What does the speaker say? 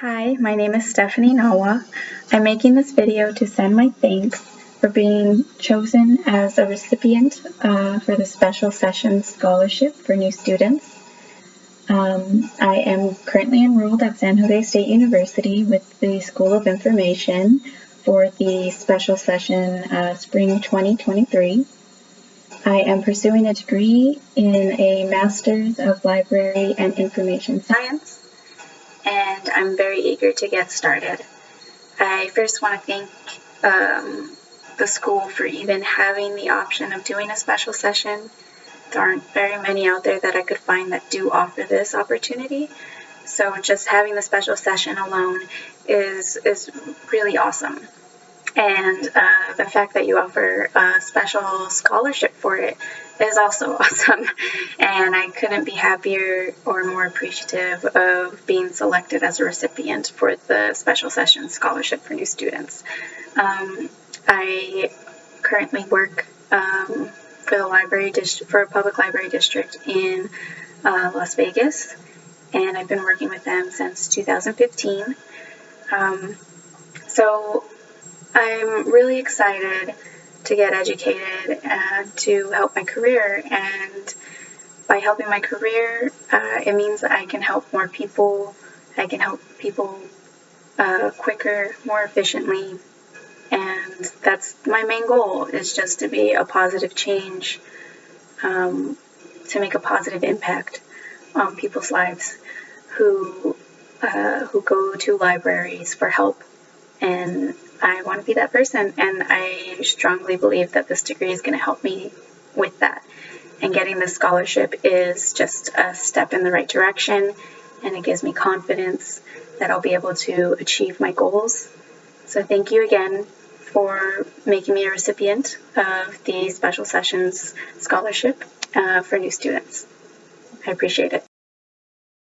Hi, my name is Stephanie Nawa. I'm making this video to send my thanks for being chosen as a recipient uh, for the Special Sessions Scholarship for new students. Um, I am currently enrolled at San Jose State University with the School of Information for the Special Session uh, Spring 2023. I am pursuing a degree in a Master's of Library and Information Science and I'm very eager to get started. I first want to thank um, the school for even having the option of doing a special session. There aren't very many out there that I could find that do offer this opportunity. So just having the special session alone is is really awesome. And uh, the fact that you offer a special scholarship for it is also awesome. And I couldn't be happier or more appreciative of being selected as a recipient for the Special Sessions Scholarship for New Students. Um, I currently work um, for the library district, for a public library district in uh, Las Vegas, and I've been working with them since 2015. Um, so I'm really excited to get educated and to help my career. And by helping my career, uh, it means that I can help more people. I can help people uh, quicker, more efficiently. And that's my main goal is just to be a positive change, um, to make a positive impact on people's lives who uh, who go to libraries for help and I want to be that person. And I strongly believe that this degree is going to help me with that. And getting this scholarship is just a step in the right direction, and it gives me confidence that I'll be able to achieve my goals. So, thank you again for making me a recipient of the Special Sessions Scholarship uh, for new students. I appreciate it.